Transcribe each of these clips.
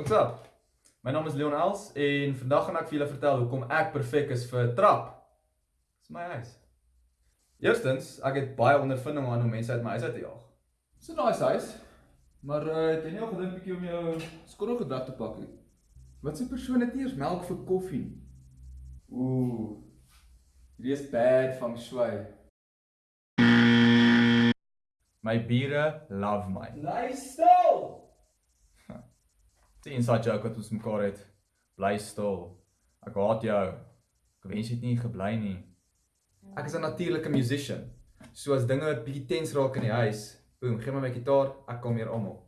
What's up? My naam is Leon Els en vandag gaan ek vir julle vertel hoekom ek perfek is vir 'n trap. Dis my huis. Eerstens, ek het baie ondervinding aan hoe mense uit my huis uit te jaag. Dis 'n nice huis. Maar uh, het jy nie al gedink bietjie om jou skottelgedrag te pak nie? Wat se persoon het nie eers melk vir koffie nie? Ooh. Hierdie is bad feng shui. My bure love my. Bly stil. Dis 'n inside joke wat ons mekaar het. Bly stil. Ek haat jou. Ek wens jy het nie gebly nie. Ek is 'n natuurlike musician. So as dinge 'n bietjie tens raak in die huis, boem, gee my my gitaar, ek kom hier almal.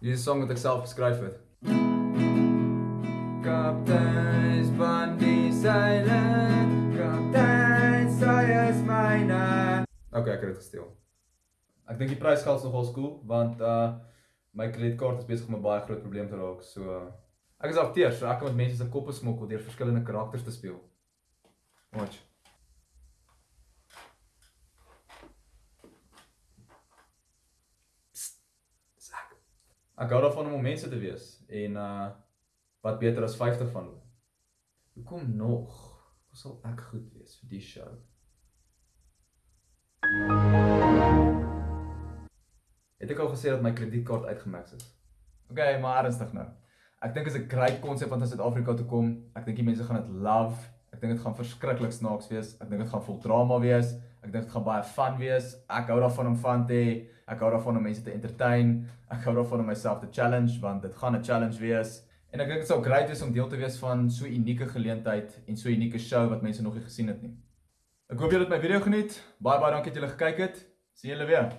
Hierdie is 'n song wat ek self geskryf het. Kaptein Spandy Silent, Kaptein Sayers myne. Okay, ek het dit gesteel. Ek dink die prysgeld is nogal cool want uh my kredietkaart is besig om 'n baie groot probleem te raak. So uh, ek is akteur, so ek kan met mense se koppe smokkel deur verskillende karakters te speel. Watch. Dis ek. Hou daarvan om om mense te wees en uh wat beter as 50 van hulle. Hoekom nog? Hoe sal ek goed wees vir die show? Het ek al gesê dat my kredietkaart uitgemax is? Okay, maar ernstig nou. Ek dink dit is 'n great konsep om na Suid-Afrika te kom. Ek dink die mense gaan dit love. Ek dink dit gaan verskriklik snaaks wees. Ek dink dit gaan vol drama wees. Ek dink dit gaan baie fun wees. Ek hou daarvan om fun te hê. Ek hou daarvan om mense te entertain. Ek hou daarvan om myself te challenge want dit gaan 'n challenge wees. En ek dink dit sou great wees om deel te wees van so 'n unieke geleentheid en so 'n unieke show wat mense nog nie gesien het nie. Ek hoop julle het my video geniet. Baie baie dankie dat julle gekyk het. Sien julle weer.